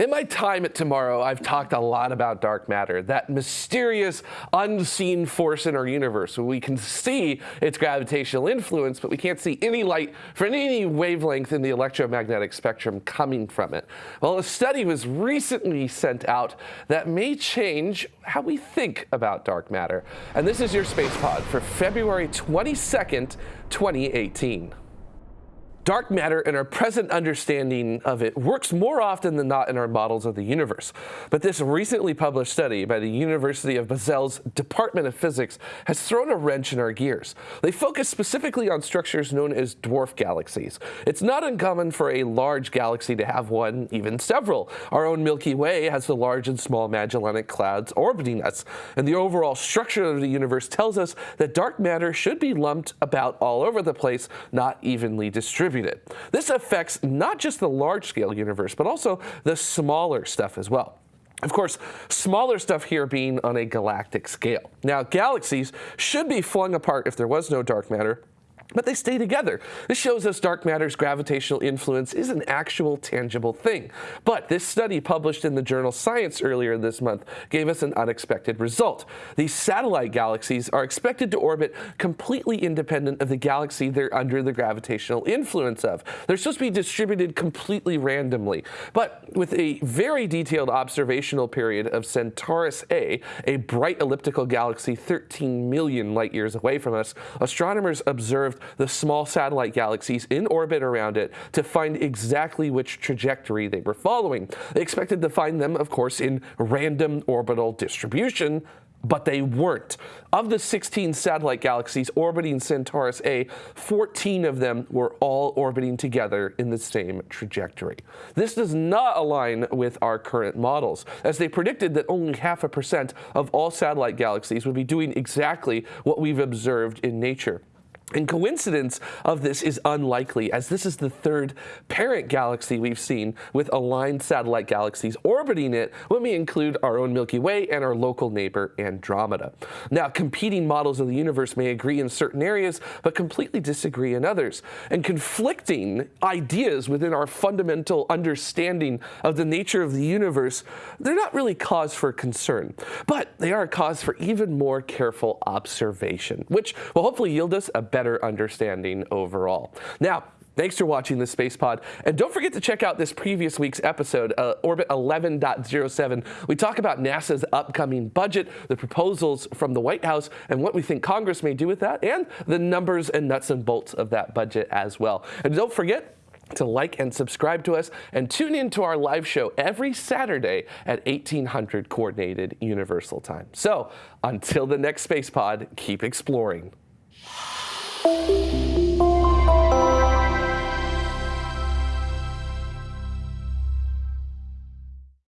In my time at TMRO, I've talked a lot about dark matter, that mysterious, unseen force in our universe. where We can see its gravitational influence, but we can't see any light from any wavelength in the electromagnetic spectrum coming from it. Well, a study was recently sent out that may change how we think about dark matter. And this is your Space Pod for February 22nd, 2018. Dark matter and our present understanding of it works more often than not in our models of the universe. But this recently published study by the University of Basel's Department of Physics has thrown a wrench in our gears. They focus specifically on structures known as dwarf galaxies. It's not uncommon for a large galaxy to have one, even several. Our own Milky Way has the large and small Magellanic clouds orbiting us, and the overall structure of the universe tells us that dark matter should be lumped about all over the place, not evenly distributed distributed. This affects not just the large-scale universe, but also the smaller stuff as well. Of course, smaller stuff here being on a galactic scale. Now, galaxies should be flung apart if there was no dark matter, but they stay together. This shows us dark matter's gravitational influence is an actual tangible thing. But this study published in the journal Science earlier this month gave us an unexpected result. These satellite galaxies are expected to orbit completely independent of the galaxy they're under the gravitational influence of. They're supposed to be distributed completely randomly. But with a very detailed observational period of Centaurus A, a bright elliptical galaxy 13 million light years away from us, astronomers observed the small satellite galaxies in orbit around it to find exactly which trajectory they were following. They expected to find them, of course, in random orbital distribution, but they weren't. Of the 16 satellite galaxies orbiting Centaurus A, 14 of them were all orbiting together in the same trajectory. This does not align with our current models, as they predicted that only half a percent of all satellite galaxies would be doing exactly what we've observed in nature. And coincidence of this is unlikely, as this is the third parent galaxy we've seen with aligned satellite galaxies orbiting it when we include our own Milky Way and our local neighbor Andromeda. Now, competing models of the universe may agree in certain areas, but completely disagree in others. And conflicting ideas within our fundamental understanding of the nature of the universe, they're not really cause for concern, but they are a cause for even more careful observation, which will hopefully yield us a better better understanding overall. Now, Thanks for watching the Space Pod. And don't forget to check out this previous week's episode, uh, Orbit 11.07. We talk about NASA's upcoming budget, the proposals from the White House, and what we think Congress may do with that, and the numbers and nuts and bolts of that budget as well. And don't forget, to like and subscribe to us and tune in to our live show every Saturday at 1800 Coordinated Universal Time. So until the next Space Pod, keep exploring. Thank you.